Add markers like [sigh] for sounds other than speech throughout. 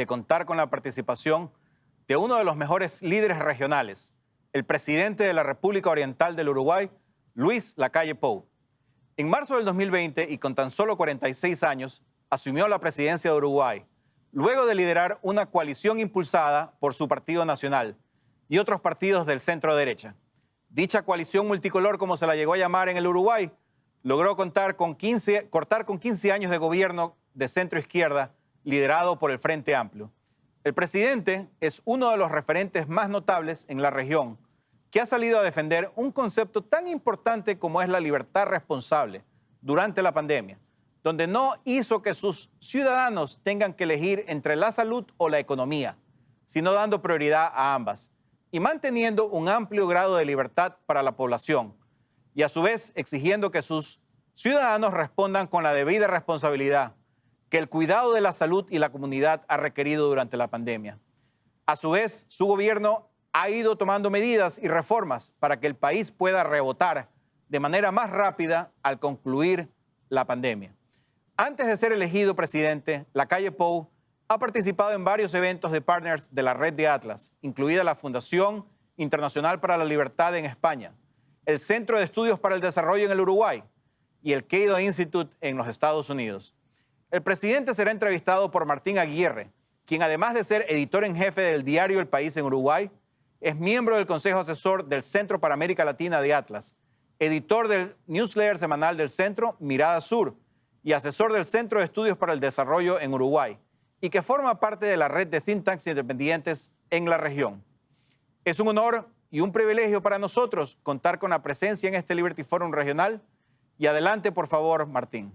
de contar con la participación de uno de los mejores líderes regionales, el presidente de la República Oriental del Uruguay, Luis Lacalle Pou. En marzo del 2020 y con tan solo 46 años, asumió la presidencia de Uruguay, luego de liderar una coalición impulsada por su Partido Nacional y otros partidos del centro derecha. Dicha coalición multicolor, como se la llegó a llamar en el Uruguay, logró contar con 15, cortar con 15 años de gobierno de centro izquierda liderado por el Frente Amplio. El presidente es uno de los referentes más notables en la región que ha salido a defender un concepto tan importante como es la libertad responsable durante la pandemia, donde no hizo que sus ciudadanos tengan que elegir entre la salud o la economía, sino dando prioridad a ambas y manteniendo un amplio grado de libertad para la población y a su vez exigiendo que sus ciudadanos respondan con la debida responsabilidad que el cuidado de la salud y la comunidad ha requerido durante la pandemia. A su vez, su gobierno ha ido tomando medidas y reformas para que el país pueda rebotar de manera más rápida al concluir la pandemia. Antes de ser elegido presidente, la calle Pou ha participado en varios eventos de partners de la red de Atlas, incluida la Fundación Internacional para la Libertad en España, el Centro de Estudios para el Desarrollo en el Uruguay y el Cato Institute en los Estados Unidos. El presidente será entrevistado por Martín Aguirre, quien además de ser editor en jefe del diario El País en Uruguay, es miembro del Consejo Asesor del Centro para América Latina de Atlas, editor del newsletter semanal del Centro Mirada Sur y asesor del Centro de Estudios para el Desarrollo en Uruguay, y que forma parte de la red de think tanks independientes en la región. Es un honor y un privilegio para nosotros contar con la presencia en este Liberty Forum regional. Y adelante, por favor, Martín.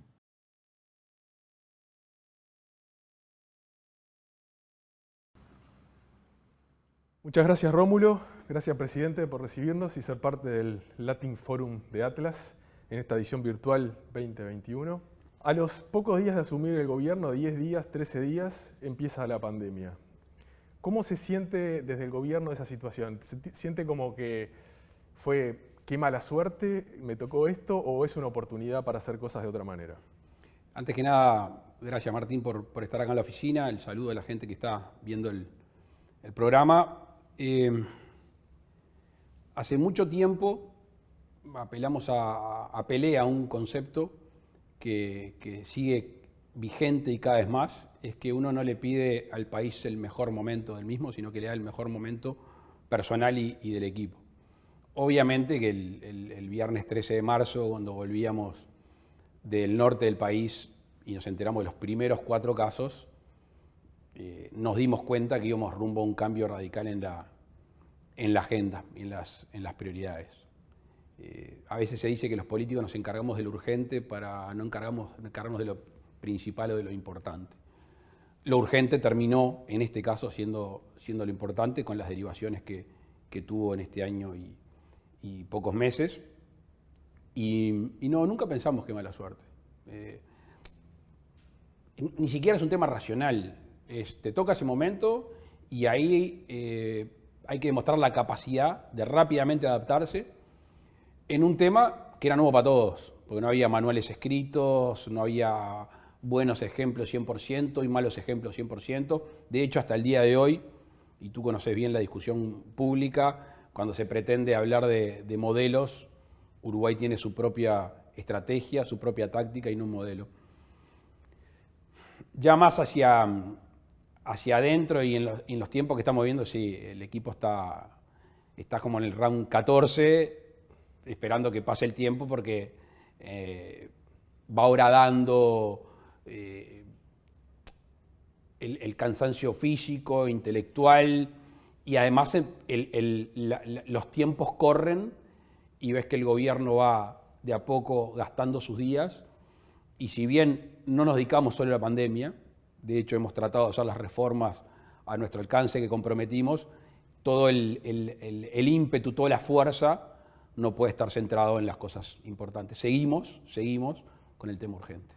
Muchas gracias Rómulo, gracias presidente por recibirnos y ser parte del Latin Forum de Atlas en esta edición virtual 2021. A los pocos días de asumir el gobierno, 10 días, 13 días, empieza la pandemia. ¿Cómo se siente desde el gobierno esa situación? ¿Se siente como que fue qué mala suerte, me tocó esto o es una oportunidad para hacer cosas de otra manera? Antes que nada, gracias Martín por, estar acá en la oficina, el saludo a la gente que está viendo el, el programa. Eh, hace mucho tiempo apelamos a, a un concepto que, sigue vigente y cada vez más, es que uno no le pide al país el mejor momento del mismo, sino que le da el mejor momento personal y, del equipo. Obviamente que el, viernes 13 de marzo, cuando volvíamos del norte del país y nos enteramos de los primeros cuatro casos, eh, nos dimos cuenta que íbamos rumbo a un cambio radical en la, en la agenda en las, en las prioridades. Eh, a veces se dice que los políticos nos encargamos de lo urgente para no encargamos, encargarnos de lo principal o de lo importante. Lo urgente terminó, en este caso, siendo, siendo lo importante con las derivaciones que, que tuvo en este año y, y pocos meses. Y, y, no, nunca pensamos que mala suerte. Eh, ni siquiera es un tema racional te toca ese momento y ahí eh, hay que demostrar la capacidad de rápidamente adaptarse en un tema que era nuevo para todos, porque no había manuales escritos, no había buenos ejemplos 100% y malos ejemplos 100%. De hecho, hasta el día de hoy, y tú conoces bien la discusión pública, cuando se pretende hablar de modelos, Uruguay tiene su propia estrategia, su propia táctica y no un modelo. Ya más hacia, hacia adentro y en los, tiempos que estamos viendo, sí, el equipo está, está como en el round 14, esperando que pase el tiempo porque eh, va horadando eh, el, cansancio físico, intelectual, y además los tiempos corren y ves que el gobierno va de a poco gastando sus días, y si bien no nos dedicamos solo a la pandemia, de hecho, hemos tratado de hacer las reformas a nuestro alcance que comprometimos. Todo el, ímpetu, toda la fuerza no puede estar centrado en las cosas importantes. Seguimos, seguimos con el tema urgente.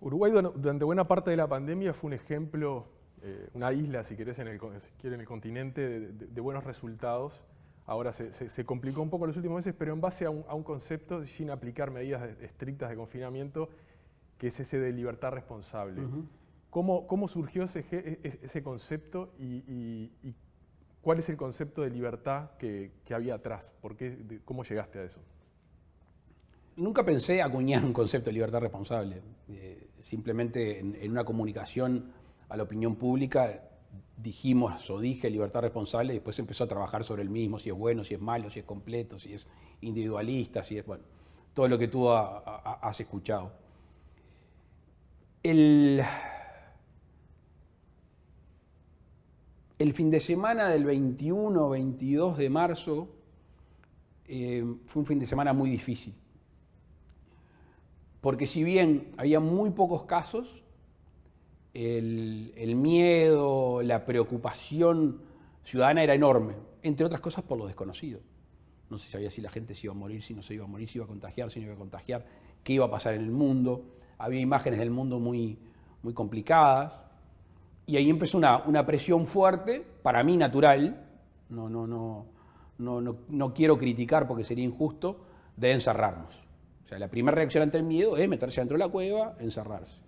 Uruguay durante buena parte de la pandemia fue un ejemplo, eh, una isla, si querés, en el, en el continente, de, buenos resultados. Ahora se, complicó un poco en los últimos meses, pero en base a un, concepto sin aplicar medidas estrictas de confinamiento, que es ese de libertad responsable. ¿Cómo, cómo surgió ese, e, e, ese concepto y, cuál es el concepto de libertad que, que había atrás? ¿Por ¿Cómo llegaste a eso? Nunca pensé acuñar un concepto de libertad responsable. Eh, simplemente en, una comunicación a la opinión pública dijimos o dije libertad responsable y después empezó a trabajar sobre el mismo, si es bueno, si es malo, si es completo, si es individualista, si es, bueno, todo lo que tú has escuchado. El, el fin de semana del 21, 22 de marzo eh, fue un fin de semana muy difícil porque si bien había muy pocos casos, el, miedo, la preocupación ciudadana era enorme, entre otras cosas por lo desconocido. No se sabía si la gente se iba a morir, si no se iba a morir, si iba a contagiar, si no iba a contagiar, qué iba a pasar en el mundo. Había imágenes del mundo muy, muy complicadas. Y ahí empezó una, una presión fuerte, para mí natural, no, no, no, no, no, no quiero criticar porque sería injusto, de encerrarnos. O sea, la primera reacción ante el miedo es meterse dentro de la cueva, encerrarse.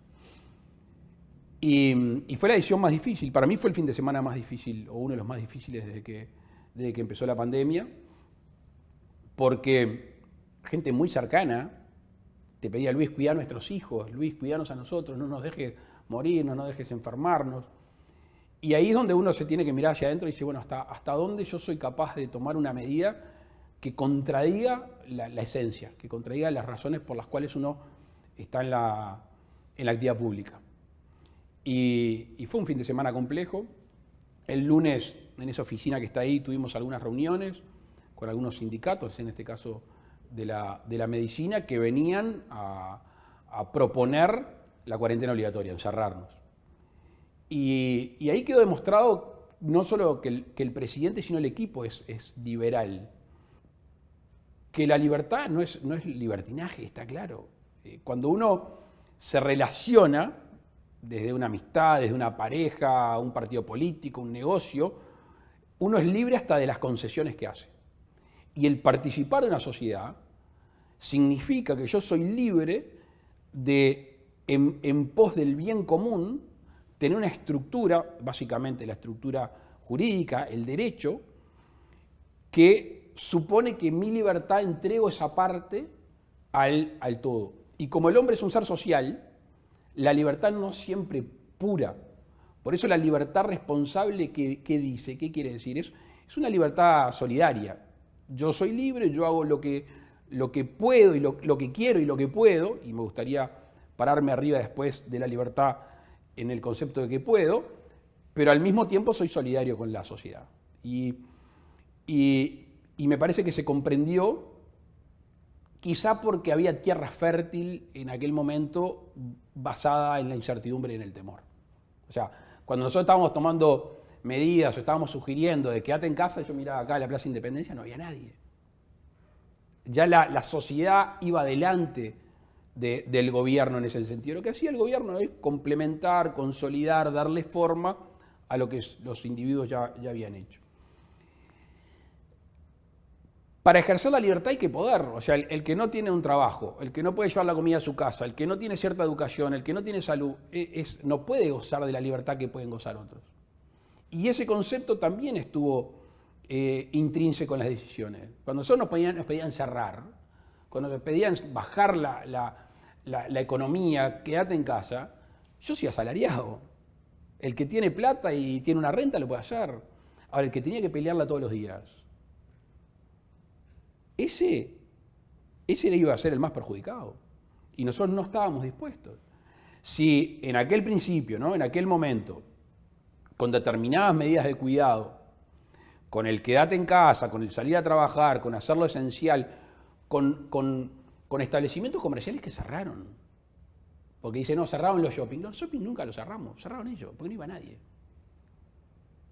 Y, fue la decisión más difícil. Para mí fue el fin de semana más difícil, o uno de los más difíciles desde que, desde que empezó la pandemia, porque gente muy cercana te pedía, Luis, cuida a nuestros hijos, Luis, cuidanos a nosotros, no nos dejes morir, no dejes enfermarnos. Y ahí es donde uno se tiene que mirar hacia adentro y decir, bueno, ¿hasta, hasta dónde yo soy capaz de tomar una medida que contradiga la, esencia, que contradiga las razones por las cuales uno está en la, en la actividad pública. Y, fue un fin de semana complejo. El lunes, en esa oficina que está ahí, tuvimos algunas reuniones con algunos sindicatos, en este caso de la, de la medicina, que venían a, proponer la cuarentena obligatoria, encerrarnos. Y, ahí quedó demostrado no solo que el, que el presidente, sino el equipo es, es liberal que la libertad no es, no es libertinaje, está claro. Eh, cuando uno se relaciona desde una amistad, desde una pareja, un partido político, un negocio, uno es libre hasta de las concesiones que hace. Y el participar de una sociedad significa que yo soy libre de, en, pos del bien común, tener una estructura, básicamente la estructura jurídica, el derecho, que supone que mi libertad entrego esa parte al, al todo. Y como el hombre es un ser social, la libertad no siempre pura. Por eso la libertad responsable, ¿qué, dice? ¿Qué quiere decir? Es, es una libertad solidaria. Yo soy libre, yo hago lo que, lo que puedo y lo, lo, que quiero y lo que puedo, y me gustaría pararme arriba después de la libertad en el concepto de que puedo, pero al mismo tiempo soy solidario con la sociedad. Y, y, me parece que se comprendió, quizá porque había tierra fértil en aquel momento basada en la incertidumbre y en el temor. O sea, cuando nosotros estábamos tomando medidas o estábamos sugiriendo de quédate en casa, yo miraba acá en la Plaza Independencia, no había nadie. Ya la, sociedad iba adelante del gobierno en ese sentido. Lo que hacía el gobierno es complementar, consolidar, darle forma a lo que los individuos ya, habían hecho para ejercer la libertad hay que poder. O sea, el, que no tiene un trabajo, el que no puede llevar la comida a su casa, el que no tiene cierta educación, el que no tiene salud, e, no puede gozar de la libertad que pueden gozar otros. Y ese concepto también estuvo eh, intrínseco en las decisiones. Cuando nosotros nos pedían, cerrar, cuando nos pedían bajar la economía, quédate en casa, yo soy asalariado. El que tiene plata y tiene una renta lo puede hacer. Ahora, el que tenía que pelearla todos los días, ese, ese iba a ser el más perjudicado. Y nosotros no estábamos dispuestos. Si en aquel principio, ¿no? en aquel momento, con determinadas medidas de cuidado, con el quedate en casa, con el salir a trabajar, con hacer lo esencial, con, con establecimientos comerciales que cerraron. Porque dicen, no, cerraron los shopping. Los shopping nunca los cerramos, cerraron ellos, porque no iba nadie.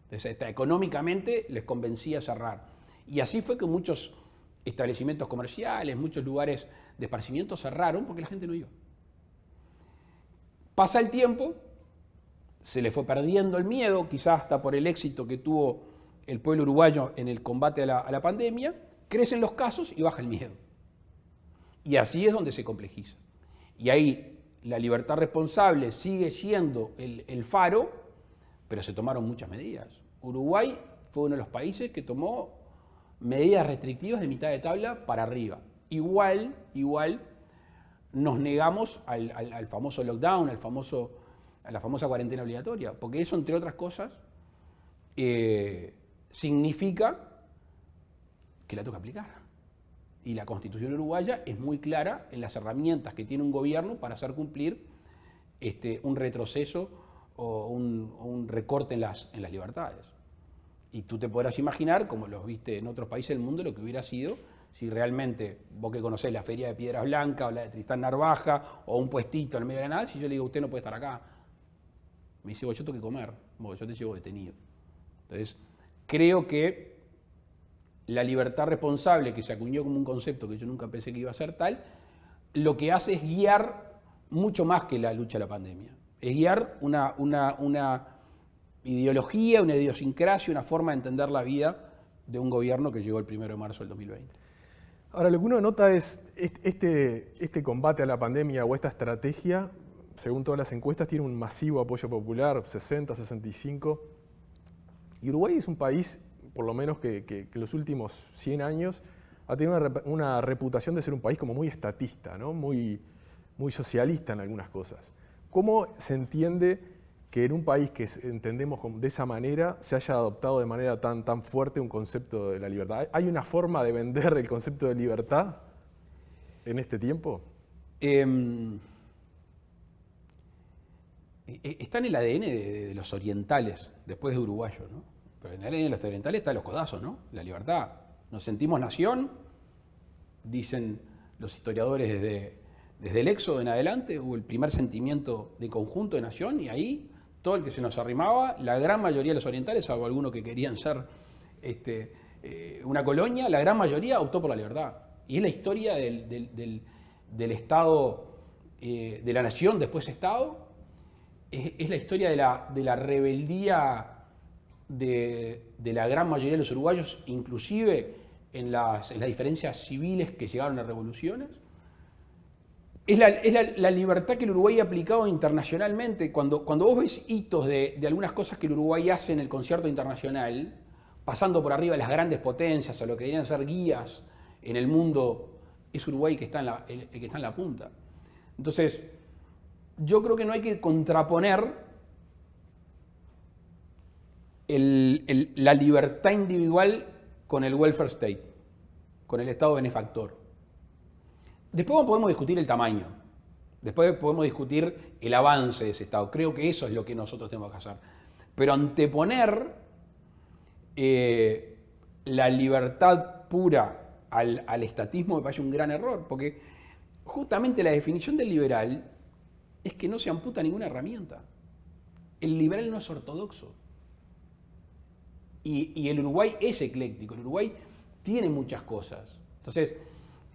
Entonces, económicamente les convencía cerrar. Y así fue que muchos establecimientos comerciales, muchos lugares de esparcimiento cerraron porque la gente no iba. Pasa el tiempo, se le fue perdiendo el miedo, quizás hasta por el éxito que tuvo el pueblo uruguayo en el combate a la, a la pandemia, crecen los casos y baja el miedo. Y así es donde se complejiza. Y ahí la libertad responsable sigue siendo el, faro, pero se tomaron muchas medidas. Uruguay fue uno de los países que tomó medidas restrictivas de mitad de tabla para arriba. Igual, igual, nos negamos al famoso lockdown, al famoso, a la famosa cuarentena obligatoria, porque eso, entre otras cosas, eh, significa que la toca aplicar. Y la constitución uruguaya es muy clara en las herramientas que tiene un gobierno para hacer cumplir este, un retroceso o un, recorte en las, en las libertades. Y tú te podrás imaginar, como los viste en otros países del mundo, lo que hubiera sido si realmente, vos que conocés la feria de Piedras Blancas o la de Tristán Narvaja o un puestito en el medio de la nada, si yo le digo, usted no puede estar acá, me dice, "Bueno, yo tengo que comer, yo te llevo detenido. Entonces, creo que la libertad responsable, que se acuñó como un concepto que yo nunca pensé que iba a ser tal, lo que hace es guiar mucho más que la lucha a la pandemia. Es guiar una, una- una ideología, una idiosincrasia, una forma de entender la vida de un gobierno que llegó el 1 de marzo del 2020. Ahora, lo que uno nota es est- este, este combate a la pandemia o esta estrategia, según todas las encuestas, tiene un masivo apoyo popular, 60, 65. Y Uruguay es un país, por lo menos que, que- los últimos 100 años, ha tenido una, rep- una reputación de ser un país como muy estatista, muy, socialista en algunas cosas. ¿Cómo se entiende que en un país que entendemos de esa manera se haya adoptado de manera tan, fuerte un concepto de la libertad? ¿Hay una forma de vender el concepto de libertad en este tiempo? Em, e- e- está en el ADN de, de los orientales, después de uruguayos, ¿no? En el ADN de los orientales está los codazos, ¿no? La libertad. Nos sentimos nación, dicen los historiadores desde, desde el éxodo en adelante, hubo el primer sentimiento de conjunto de nación y ahí todo el que se nos arrimaba, la gran mayoría de los orientales, salvo algunos que querían ser este, eh, una colonia, la gran mayoría optó por la libertad. Y es la historia del- del Estado, eh, de la nación después Estado, es, es la historia de la, de la rebeldía de, de la gran mayoría de los uruguayos, inclusive en las, en las diferencias civiles que llegaron a revoluciones. Es, la, es la- libertad que el Uruguay ha aplicado internacionalmente. Cuando, cuando vos ves hitos de, de algunas cosas que el Uruguay hace en el concierto internacional, pasando por arriba de las grandes potencias o lo que deberían ser guías en el mundo, es Uruguay que está en la, el que está en la punta. Entonces, yo creo que no hay que contraponer la libertad individual con el welfare state, con el Estado benefactor. Después podemos discutir el tamaño, después podemos discutir el avance de ese Estado. Creo que eso es lo que nosotros tenemos que hacer. Pero anteponer eh, la libertad pura al, al estatismo me parece un gran error, porque justamente la definición del liberal es que no se amputa ninguna herramienta. El liberal no es ortodoxo. Y, el Uruguay es ecléctico, el Uruguay tiene muchas cosas. Entonces,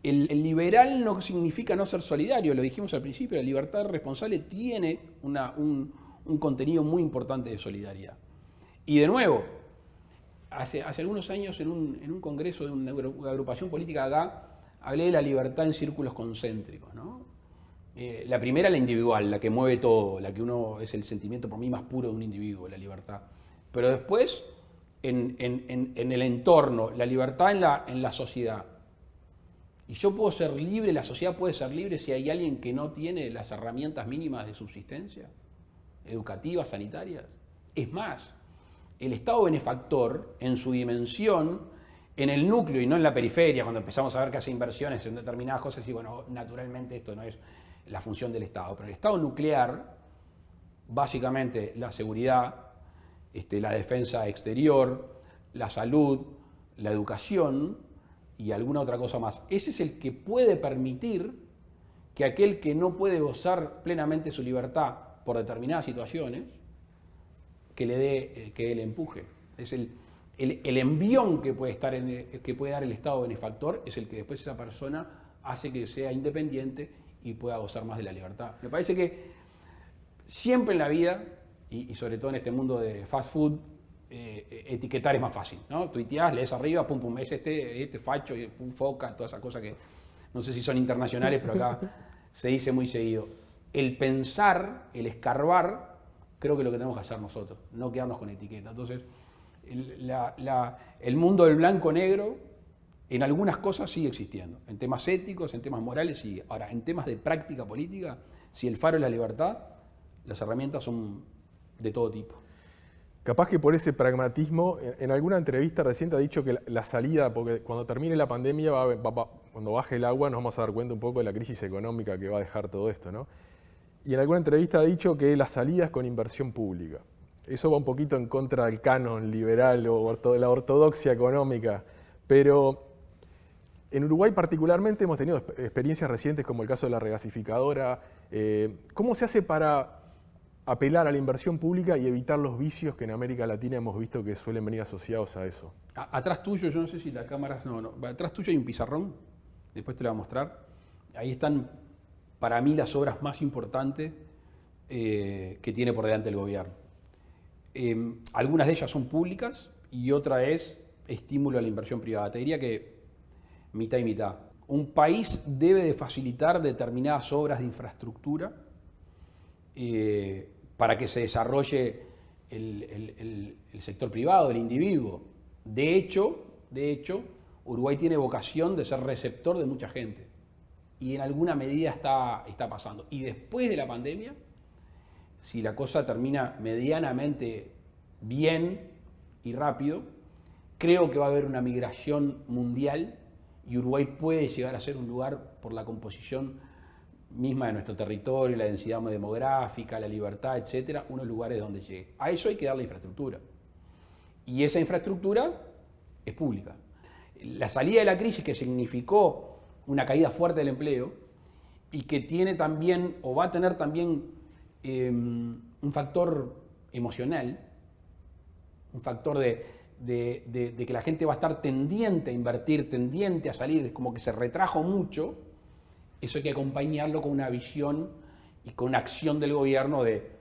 el, liberal no significa no ser solidario, lo dijimos al principio, la libertad responsable tiene una- un, contenido muy importante de solidaridad. Y de nuevo, hace, hace algunos años en un, en un congreso de una agru- agrupación política acá, hablé de la libertad en círculos concéntricos. ¿no? Eh, la primera, la individual, la que mueve todo, la que uno es el sentimiento por mí más puro de un individuo, la libertad. Pero después, en, el entorno, la libertad en la, en la sociedad. Y yo puedo ser libre, la sociedad puede ser libre si hay alguien que no tiene las herramientas mínimas de subsistencia, educativas, sanitarias. Es más, el Estado benefactor, en su dimensión, en el núcleo y no en la periferia, cuando empezamos a ver que hace inversiones en determinadas cosas, y bueno, naturalmente esto no es la función del Estado, pero el Estado nuclear, básicamente la seguridad, este, la defensa exterior, la salud, la educación y alguna otra cosa más. Ese es el que puede permitir que aquel que no puede gozar plenamente su libertad por determinadas situaciones, que le dé, eh, que empuje. Es el, el, el envión que puede, estar en el- que puede dar el Estado benefactor, es el que después esa persona hace que sea independiente y pueda gozar más de la libertad. Me parece que siempre en la vida, y, y sobre todo en este mundo de fast food, eh, etiquetar es más fácil, ¿no? Tuiteás, lees arriba, pum, pum, es este, este facho, pum, foca, todas esas cosas que no sé si son internacionales, pero acá [laughs] se dice muy seguido. el pensar, el escarbar, creo que es lo que tenemos que hacer nosotros, no quedarnos con etiqueta. Entonces, el, mundo del blanco-negro en algunas cosas sigue existiendo, en temas éticos, en temas morales sigue. Ahora, en temas de práctica política, si el faro es la libertad, las herramientas son de todo tipo. Capaz que por ese pragmatismo, en alguna entrevista reciente ha dicho que la, salida, porque cuando termine la pandemia, cuando baje el agua, nos vamos a dar cuenta un poco de la crisis económica que va a dejar todo esto, ¿no? Y en alguna entrevista ha dicho que la salida es con inversión pública. Eso va un poquito en contra del canon liberal o de la ortodoxia económica, pero en Uruguay particularmente hemos tenido experiencias recientes como el caso de la regasificadora. Eh, ¿Cómo se hace para apelar a la inversión pública y evitar los vicios que en América Latina hemos visto que suelen venir asociados a eso? atrás tuyo, yo no sé si la cámara... No, no, atrás tuyo hay un pizarrón, después te lo voy a mostrar. Ahí están, para mí, las obras más importantes eh, que tiene por delante el gobierno. Em, algunas de ellas son públicas y otra es estímulo a la inversión privada. Te diría que mitad y mitad. Un país debe de facilitar determinadas obras de infraestructura eh, para que se desarrolle el, sector privado, el individuo. De hecho, de hecho, Uruguay tiene vocación de ser receptor de mucha gente. Y en alguna medida está, está pasando. Y después de la pandemia, si la cosa termina medianamente bien y rápido, creo que va a haber una migración mundial y Uruguay puede llegar a ser un lugar por la composición misma de nuestro territorio, la densidad demográfica, la libertad, etcétera, unos lugares donde llegue. A eso hay que darle infraestructura. Y esa infraestructura es pública. La salida de la crisis que significó una caída fuerte del empleo y que tiene también, o va a tener también em, un factor emocional, un factor de, de, que la gente va a estar tendiente a invertir, tendiente a salir, como que se retrajo mucho, eso hay que acompañarlo con una visión y con una acción del gobierno de,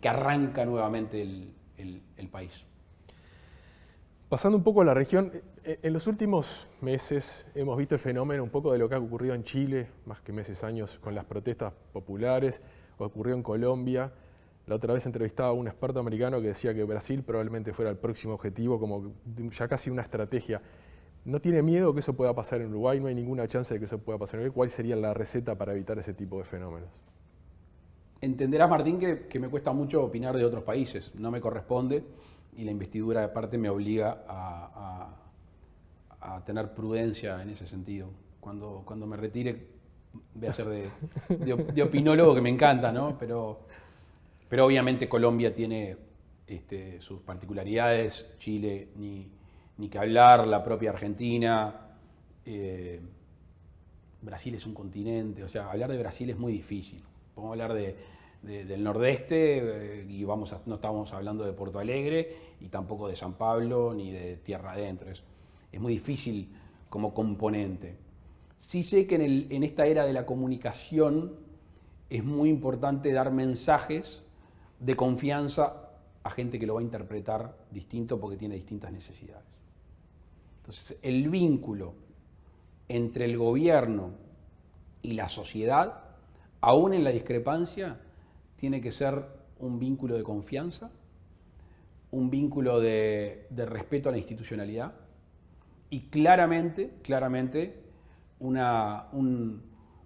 que arranca nuevamente el, país. Pasando un poco a la región, eh, en los últimos meses hemos visto el fenómeno un poco de lo que ha ocurrido en Chile, más que meses, años, con las protestas populares, ocurrió en Colombia. La otra vez entrevistaba a un experto americano que decía que Brasil probablemente fuera el próximo objetivo, como ya casi una estrategia. ¿No tiene miedo que eso pueda pasar en Uruguay? ¿No hay ninguna chance de que eso pueda pasar en Uruguay? ¿Cuál sería la receta para evitar ese tipo de fenómenos? Entenderás, Martín, que, me cuesta mucho opinar de otros países. No me corresponde y la investidura de parte me obliga a, tener prudencia en ese sentido. Cuando, cuando me retire voy a ser de, opinólogo, que me encanta, ¿no? Pero, pero obviamente Colombia tiene este, sus particularidades, Chile ni, ni que hablar, la propia Argentina. Eh, Brasil es un continente, o sea, hablar de Brasil es muy difícil. Podemos hablar de, del nordeste eh, y vamos no estamos hablando de Porto Alegre y tampoco de San Pablo ni de Tierra Adentro. Es, muy difícil como componente. Sí sé que en, en esta era de la comunicación es muy importante dar mensajes de confianza a gente que lo va a interpretar distinto porque tiene distintas necesidades. Entonces, el vínculo entre el gobierno y la sociedad, aún en la discrepancia, tiene que ser un vínculo de confianza, un vínculo de, respeto a la institucionalidad y claramente, claramente, una,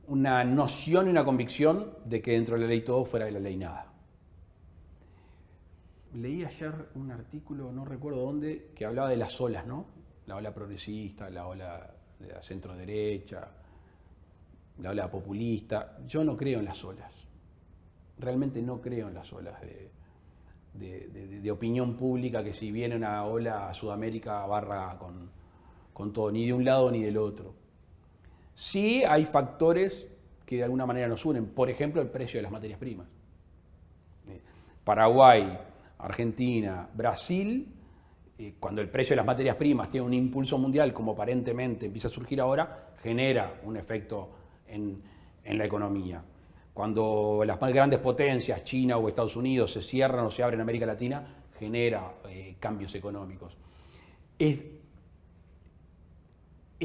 una noción y una convicción de que dentro de la ley todo, fuera de la ley nada. Leí ayer un artículo, no recuerdo dónde, que hablaba de las olas, ¿no? La ola progresista, la ola de la centro derecha, la ola populista. Yo no creo en las olas. Realmente no creo en las olas de, opinión pública que si viene una ola a Sudamérica barra con, con todo, ni de un lado ni del otro. Sí hay factores que de alguna manera nos unen, por ejemplo el precio de las materias primas. Paraguay, Argentina, Brasil eh, cuando el precio de las materias primas tiene un impulso mundial, como aparentemente empieza a surgir ahora, genera un efecto en, la economía. Cuando las más grandes potencias, China o Estados Unidos, se cierran o se abren en América Latina, genera eh, cambios económicos.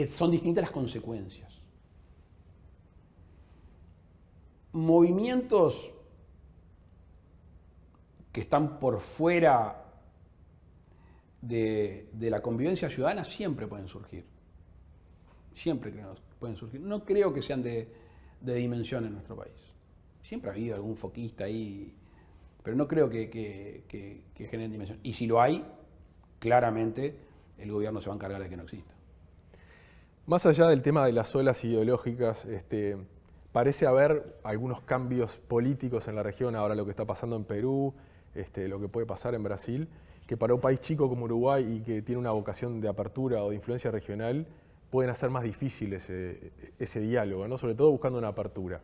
son distintas las consecuencias. movimientos que están por fuera de, la convivencia ciudadana siempre pueden surgir. Siempre creo pueden surgir. No creo que sean de, dimensión en nuestro país. Siempre ha habido algún foquista ahí, pero no creo que, que generen dimensión. Y si lo hay, claramente el gobierno se va a encargar de que no exista. Más allá del tema de las olas ideológicas, este, parece haber algunos cambios políticos en la región, ahora lo que está pasando en Perú, este, lo que puede pasar en Brasil, que para un país chico como Uruguay y que tiene una vocación de apertura o de influencia regional, pueden hacer más difícil ese, diálogo, ¿no? sobre todo buscando una apertura.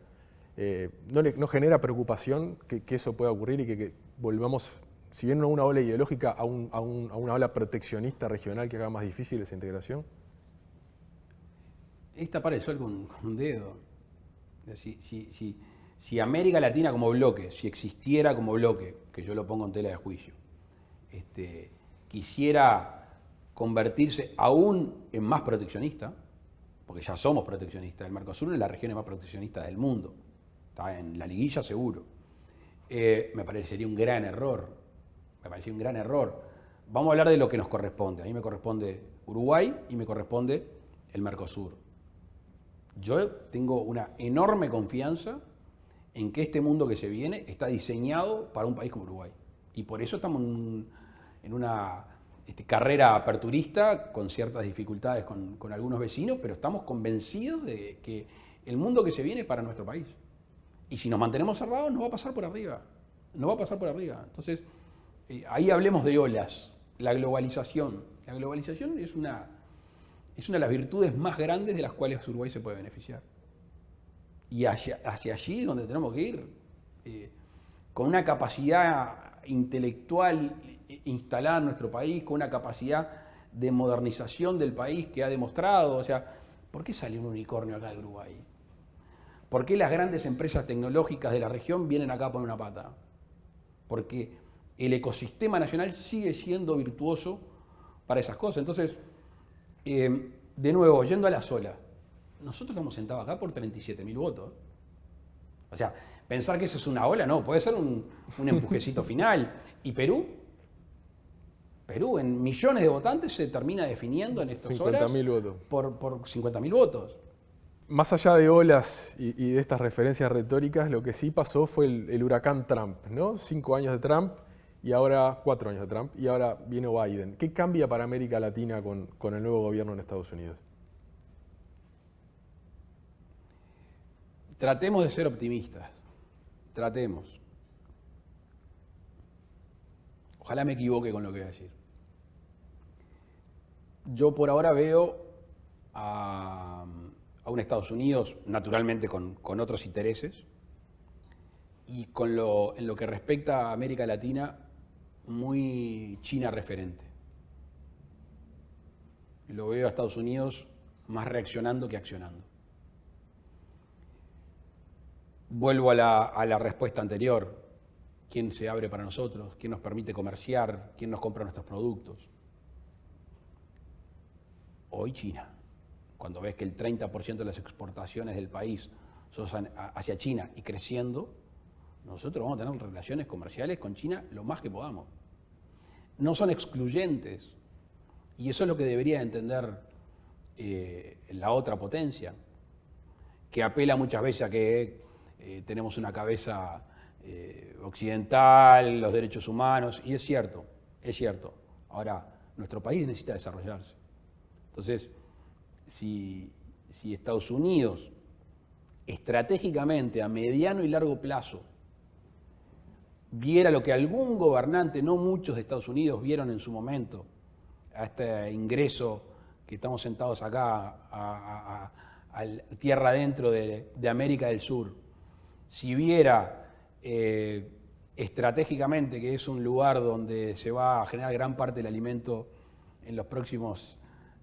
Eh, ¿no, genera preocupación que, eso pueda ocurrir y que, volvamos, si bien no a una ola ideológica, a, una ola proteccionista regional que haga más difícil esa integración? Esta para el sol con, un dedo. Si, si, América Latina como bloque, si existiera como bloque, que yo lo pongo en tela de juicio, este, quisiera convertirse aún en más proteccionista, porque ya somos proteccionistas, el Mercosur es la región más proteccionista del mundo, está en la liguilla seguro, eh, me parecería un gran error, me parecería un gran error. Vamos a hablar de lo que nos corresponde, a mí me corresponde Uruguay y me corresponde el Mercosur. Yo tengo una enorme confianza en que este mundo que se viene está diseñado para un país como Uruguay. Y por eso estamos en, una este, carrera aperturista con ciertas dificultades con, algunos vecinos, pero estamos convencidos de que el mundo que se viene es para nuestro país. Y si nos mantenemos cerrados, nos va a pasar por arriba. No va a pasar por arriba. Entonces, eh, ahí hablemos de olas, la globalización. La globalización es una es una de las virtudes más grandes de las cuales Uruguay se puede beneficiar. Y hacia, allí es donde tenemos que ir, eh, con una capacidad intelectual instalada en nuestro país, con una capacidad de modernización del país que ha demostrado, o sea, ¿por qué sale un unicornio acá de Uruguay? ¿Por qué las grandes empresas tecnológicas de la región vienen acá a poner una pata? Porque el ecosistema nacional sigue siendo virtuoso para esas cosas. Entonces, eh, de nuevo, yendo a la sola, nosotros estamos sentados acá por 37.000 votos. O sea, pensar que eso es una ola, no, puede ser un, empujecito [laughs] final. ¿Y Perú? Perú, en millones de votantes, se termina definiendo en estas horas votos. por, por 50.000 votos. Más allá de olas y, de estas referencias retóricas, lo que sí pasó fue el, el huracán Trump, ¿no? Cinco años de Trump, y ahora cuatro años de Trump, y ahora viene Biden. ¿Qué cambia para América Latina con, el nuevo gobierno en Estados Unidos? Tratemos de ser optimistas, tratemos. Ojalá me equivoque con lo que voy a decir. Yo por ahora veo a, un Estados Unidos, naturalmente con, otros intereses, y con lo, en lo que respecta a América Latina, muy China referente. Lo veo a Estados Unidos más reaccionando que accionando. Vuelvo a la, respuesta anterior. ¿Quién se abre para nosotros? ¿Quién nos permite comerciar? ¿Quién nos compra nuestros productos? Hoy China. Cuando ves que el 30% de las exportaciones del país son hacia China y creciendo, nosotros vamos a tener relaciones comerciales con China lo más que podamos. No son excluyentes. Y eso es lo que debería entender eh, la otra potencia, que apela muchas veces a que eh, tenemos una cabeza eh, occidental, los derechos humanos, y es cierto, es cierto. Ahora, nuestro país necesita desarrollarse. Entonces, si Estados Unidos estratégicamente a mediano y largo plazo viera lo que algún gobernante, no muchos de Estados Unidos, vieron en su momento, a este ingreso que estamos sentados acá, a, tierra adentro de, América del Sur, si viera eh, estratégicamente que es un lugar donde se va a generar gran parte del alimento en los próximos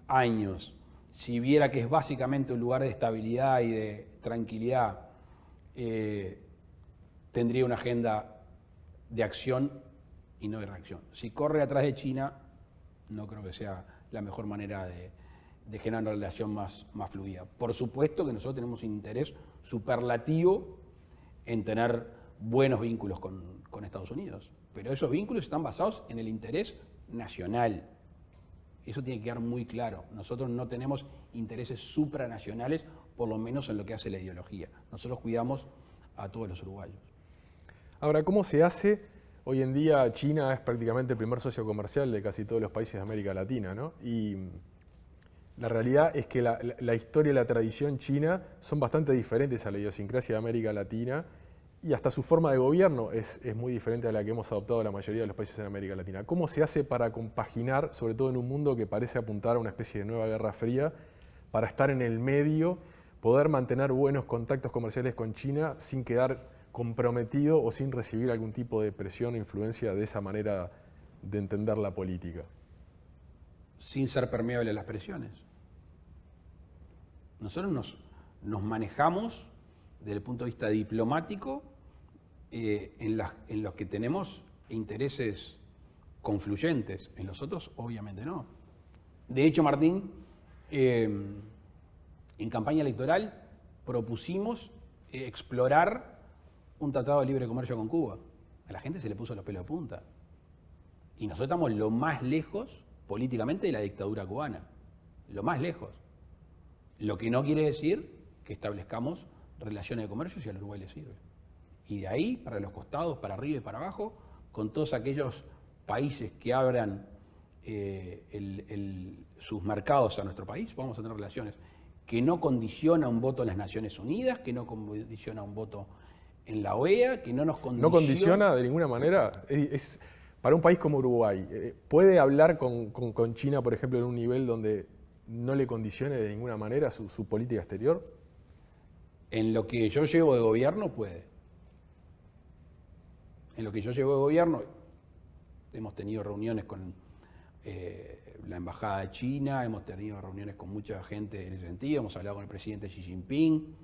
años, si viera que es básicamente un lugar de estabilidad y de tranquilidad, eh, tendría una agenda de acción y no de reacción. Si corre atrás de China, no creo que sea la mejor manera de, generar una relación más, más fluida. Por supuesto que nosotros tenemos interés superlativo en tener buenos vínculos con, con Estados Unidos. Pero esos vínculos están basados en el interés nacional. Eso tiene que quedar muy claro. Nosotros no tenemos intereses supranacionales, por lo menos en lo que hace la ideología. Nosotros cuidamos a todos los uruguayos. Ahora, ¿cómo se hace? Hoy en día China es prácticamente el primer socio comercial de casi todos los países de América Latina, ¿no? Y la realidad es que la, la historia y la tradición china son bastante diferentes a la idiosincrasia de América Latina y hasta su forma de gobierno es, es, muy diferente a la que hemos adoptado la mayoría de los países en América Latina. ¿Cómo se hace para compaginar, sobre todo en un mundo que parece apuntar a una especie de nueva guerra fría, para estar en el medio, poder mantener buenos contactos comerciales con China sin quedar comprometido o sin recibir algún tipo de presión o influencia de esa manera de entender la política? Sin ser permeable a las presiones. Nosotros nos, nos manejamos desde el punto de vista diplomático eh, en, los que tenemos intereses confluyentes, en los otros obviamente no. De hecho, Martín, eh, en campaña electoral propusimos explorar un tratado de libre comercio con Cuba. A la gente se le puso los pelos de punta. Y nosotros estamos lo más lejos políticamente de la dictadura cubana. Lo más lejos. Lo que no quiere decir que establezcamos relaciones de comercio si al Uruguay le sirve y de ahí para los costados, para arriba y para abajo, con todos aquellos países que abran eh, sus mercados a nuestro país, vamos a tener relaciones que no condiciona un voto en las Naciones Unidas, que no condiciona un voto en la OEA, que no nos condiciona... No condiciona de ninguna manera. Es, para un país como Uruguay, eh, ¿puede hablar con, China, por ejemplo, en un nivel donde no le condicione de ninguna manera su, su política exterior? En lo que yo llevo de gobierno puede en lo que yo llevo de gobierno, hemos tenido reuniones con eh, la Embajada de China, hemos tenido reuniones con mucha gente en ese sentido, hemos hablado con el presidente Xi Jinping,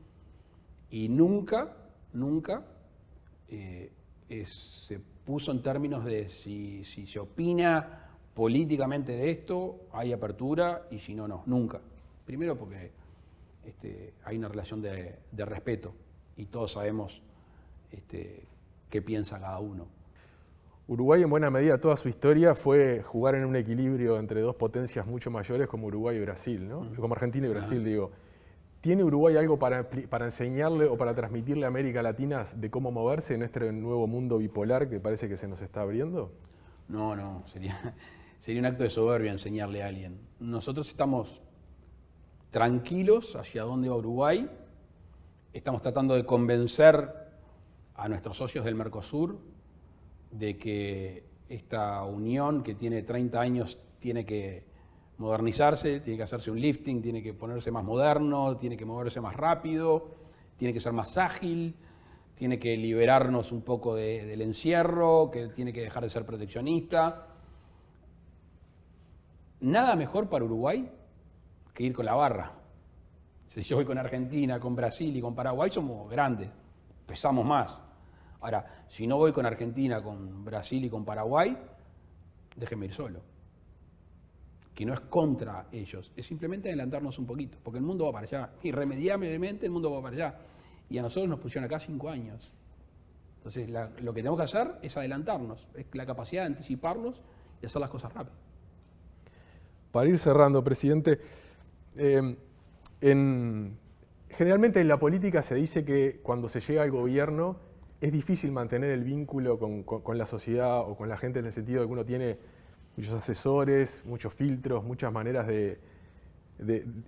y nunca, nunca eh, se puso en términos de si, se opina políticamente de esto, hay apertura, y si no, no, nunca. Primero porque este, hay una relación de, respeto, y todos sabemos este, qué piensa cada uno. Uruguay en buena medida toda su historia fue jugar en un equilibrio entre dos potencias mucho mayores como Uruguay y Brasil, ¿no? como Argentina y Brasil, digo. ¿Tiene Uruguay algo para, para, enseñarle o para transmitirle a América Latina de cómo moverse en este nuevo mundo bipolar que parece que se nos está abriendo? No, no, sería, [laughs] sería un acto de soberbia enseñarle a alguien. Nosotros estamos tranquilos hacia dónde va Uruguay, estamos tratando de convencer a nuestros socios del Mercosur de que esta unión que tiene 30 años tiene que modernizarse, tiene que hacerse un lifting, tiene que ponerse más moderno, tiene que moverse más rápido, tiene que ser más ágil, tiene que liberarnos un poco del encierro, que tiene que dejar de ser proteccionista. Nada mejor para Uruguay que ir con la barra. Si yo voy con Argentina, con Brasil y con Paraguay, somos grandes, pesamos más. Ahora, si no voy con Argentina, con Brasil y con Paraguay, déjeme ir solo. Que no es contra ellos, es simplemente adelantarnos un poquito, porque el mundo va para allá. Irremediablemente el mundo va para allá. Y a nosotros nos pusieron acá cinco años. Entonces, lo que tenemos que hacer es adelantarnos, es la capacidad de anticiparnos y hacer las cosas rápido. Para ir cerrando, presidente, eh, generalmente en la política se dice que cuando se llega al gobierno es difícil mantener el vínculo con, la sociedad o con la gente en el sentido de que uno tiene muchos asesores, muchos filtros, muchas maneras de,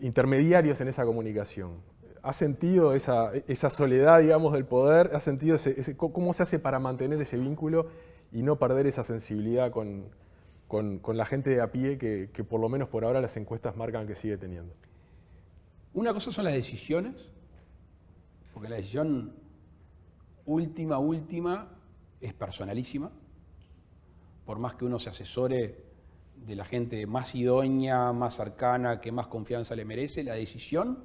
intermediarios en esa comunicación. ¿Ha sentido esa, soledad, digamos, del poder? ¿Ha sentido cómo se hace para mantener ese vínculo y no perder esa sensibilidad con, la gente de a pie que, que por lo menos por ahora las encuestas marcan que sigue teniendo? Una cosa son las decisiones, porque la decisión última, última, es personalísima. Por más que uno se asesore de la gente más idónea, más cercana, que más confianza le merece, la decisión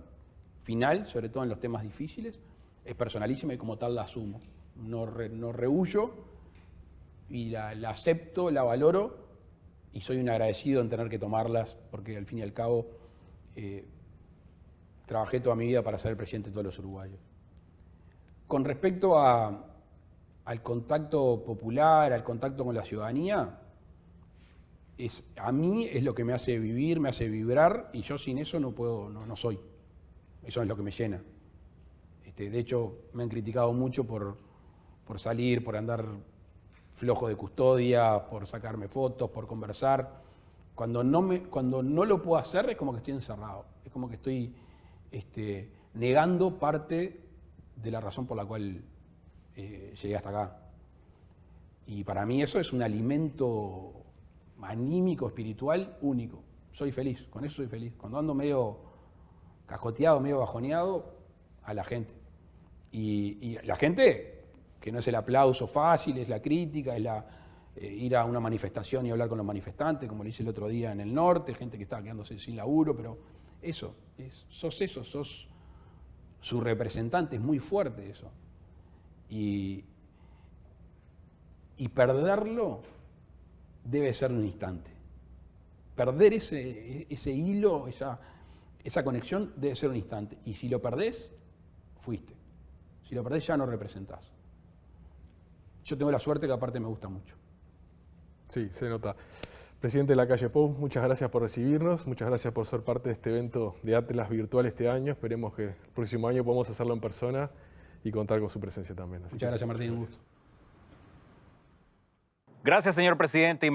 final, sobre todo en los temas difíciles, es personalísima y como tal la asumo. No, no rehuyo y la, acepto, la valoro y soy un agradecido en tener que tomarlas porque al fin y al cabo eh, trabajé toda mi vida para ser el presidente de todos los uruguayos. Con respecto al contacto popular, al contacto con la ciudadanía, a mí es lo que me hace vivir, me hace vibrar, y yo sin eso no puedo, no, soy. Eso es lo que me llena. Este, de hecho, me han criticado mucho por, por salir, por andar flojo de custodia, por sacarme fotos, por conversar. Cuando no, me, cuando no lo puedo hacer es como que estoy encerrado, es como que estoy este, negando parte de la razón por la cual eh, llegué hasta acá. Y para mí eso es un alimento anímico, espiritual, único. Soy feliz, con eso soy feliz. Cuando ando medio cajoteado, medio bajoneado, a la gente. Y, la gente, que no es el aplauso fácil, es la crítica, es la, eh, ir a una manifestación y hablar con los manifestantes, como lo hice el otro día en el norte, gente que estaba quedándose sin laburo, pero eso, es, sos eso, sos su representante, es muy fuerte eso. Y, y perderlo debe ser un instante. Perder ese, ese hilo, esa, esa conexión debe ser un instante. Y si lo perdés, fuiste. Si lo perdés ya no representás. Yo tengo la suerte que aparte me gusta mucho. Sí, se nota. Presidente de la calle Pou, muchas gracias por recibirnos, muchas gracias por ser parte de este evento de Atlas virtual este año. Esperemos que el próximo año podamos hacerlo en persona y contar con su presencia también. Así Muchas que gracias Martín, un gusto. Gracias, señor presidente.